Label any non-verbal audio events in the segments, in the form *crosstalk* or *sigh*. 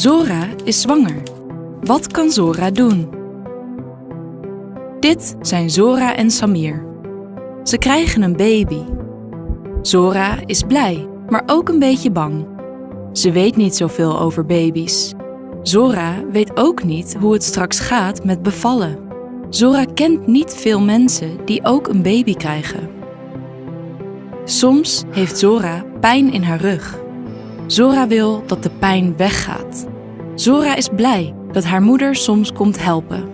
Zora is zwanger. Wat kan Zora doen? Dit zijn Zora en Samir. Ze krijgen een baby. Zora is blij, maar ook een beetje bang. Ze weet niet zoveel over baby's. Zora weet ook niet hoe het straks gaat met bevallen. Zora kent niet veel mensen die ook een baby krijgen. Soms heeft Zora pijn in haar rug. Zora wil dat de pijn weggaat. Zora is blij dat haar moeder soms komt helpen.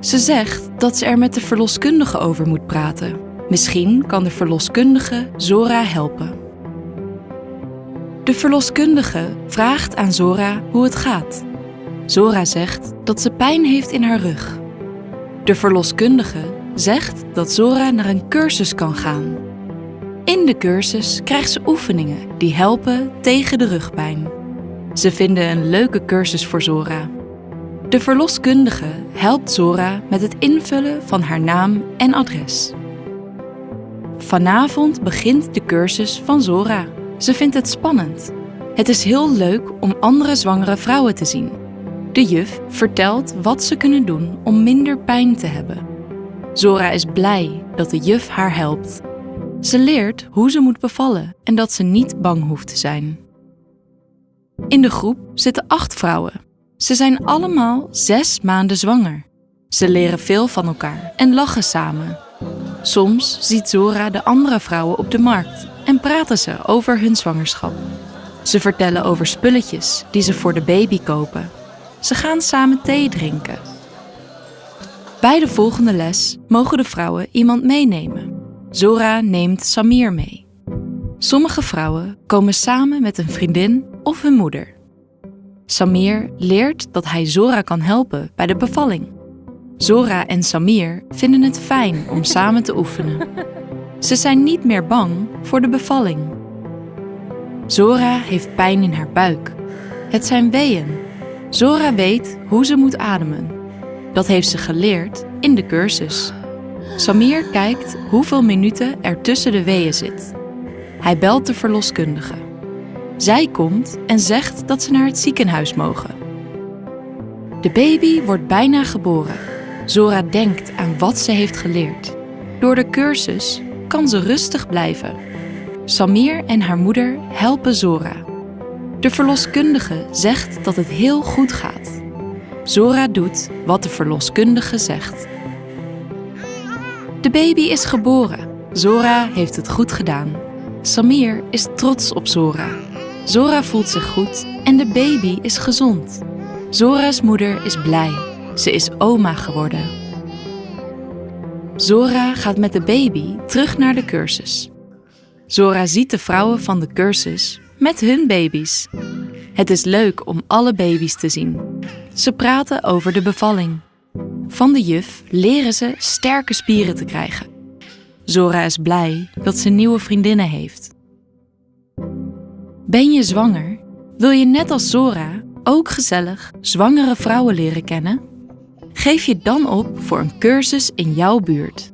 Ze zegt dat ze er met de verloskundige over moet praten. Misschien kan de verloskundige Zora helpen. De verloskundige vraagt aan Zora hoe het gaat. Zora zegt dat ze pijn heeft in haar rug. De verloskundige zegt dat Zora naar een cursus kan gaan. In de cursus krijgt ze oefeningen die helpen tegen de rugpijn. Ze vinden een leuke cursus voor Zora. De verloskundige helpt Zora met het invullen van haar naam en adres. Vanavond begint de cursus van Zora. Ze vindt het spannend. Het is heel leuk om andere zwangere vrouwen te zien. De juf vertelt wat ze kunnen doen om minder pijn te hebben. Zora is blij dat de juf haar helpt. Ze leert hoe ze moet bevallen en dat ze niet bang hoeft te zijn. In de groep zitten acht vrouwen. Ze zijn allemaal zes maanden zwanger. Ze leren veel van elkaar en lachen samen. Soms ziet Zora de andere vrouwen op de markt en praten ze over hun zwangerschap. Ze vertellen over spulletjes die ze voor de baby kopen. Ze gaan samen thee drinken. Bij de volgende les mogen de vrouwen iemand meenemen. Zora neemt Samir mee. Sommige vrouwen komen samen met een vriendin of hun moeder. Samir leert dat hij Zora kan helpen bij de bevalling. Zora en Samir vinden het fijn om *laughs* samen te oefenen. Ze zijn niet meer bang voor de bevalling. Zora heeft pijn in haar buik. Het zijn weeën. Zora weet hoe ze moet ademen. Dat heeft ze geleerd in de cursus. Samir kijkt hoeveel minuten er tussen de weeën zit. Hij belt de verloskundige. Zij komt en zegt dat ze naar het ziekenhuis mogen. De baby wordt bijna geboren. Zora denkt aan wat ze heeft geleerd. Door de cursus kan ze rustig blijven. Samir en haar moeder helpen Zora. De verloskundige zegt dat het heel goed gaat. Zora doet wat de verloskundige zegt. De baby is geboren. Zora heeft het goed gedaan. Samir is trots op Zora. Zora voelt zich goed en de baby is gezond. Zora's moeder is blij. Ze is oma geworden. Zora gaat met de baby terug naar de cursus. Zora ziet de vrouwen van de cursus met hun baby's. Het is leuk om alle baby's te zien. Ze praten over de bevalling. Van de juf leren ze sterke spieren te krijgen. Zora is blij dat ze nieuwe vriendinnen heeft. Ben je zwanger? Wil je net als Zora ook gezellig zwangere vrouwen leren kennen? Geef je dan op voor een cursus in jouw buurt.